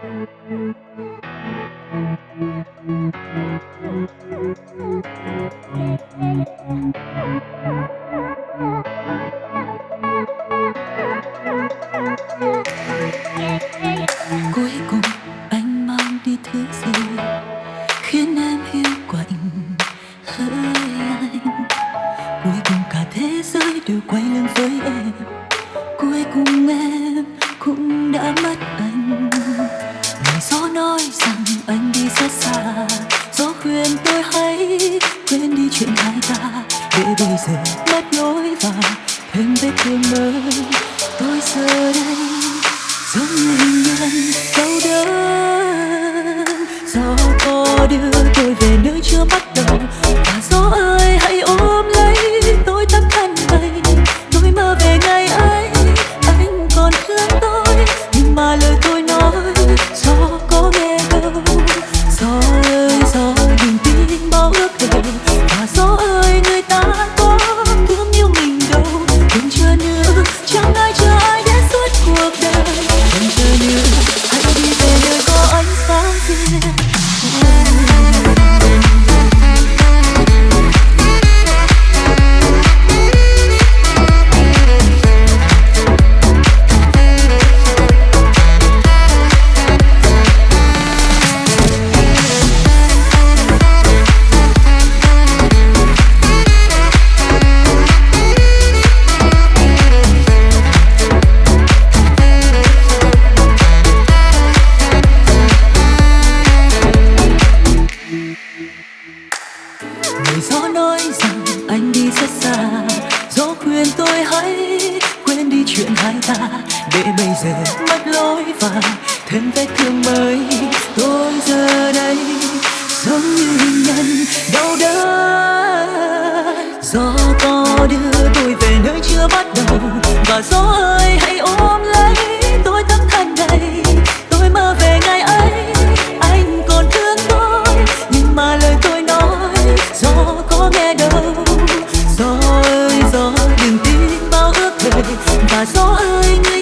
cuối cùng anh mang đi thứ gì khiến em hiểu quạnh hỡi anh cuối cùng cả thế giới đều quay lưng với em. Chuyện hai ta để bây giờ mất lối vào, thêm vết thương mới. Tôi giờ đây giống như hình nhân đau đớn. Do có đưa tôi về nơi chưa bắt đầu, và gió nói rằng anh đi rất xa. Gió khuyên tôi hãy quên đi chuyện hai ta. Để bây giờ mất lối và thêm vết thương mới. Tôi giờ đây giống như hình nhân đau đớn. Gió to đưa tôi về nơi chưa bắt đầu. Và gió ơi ơi người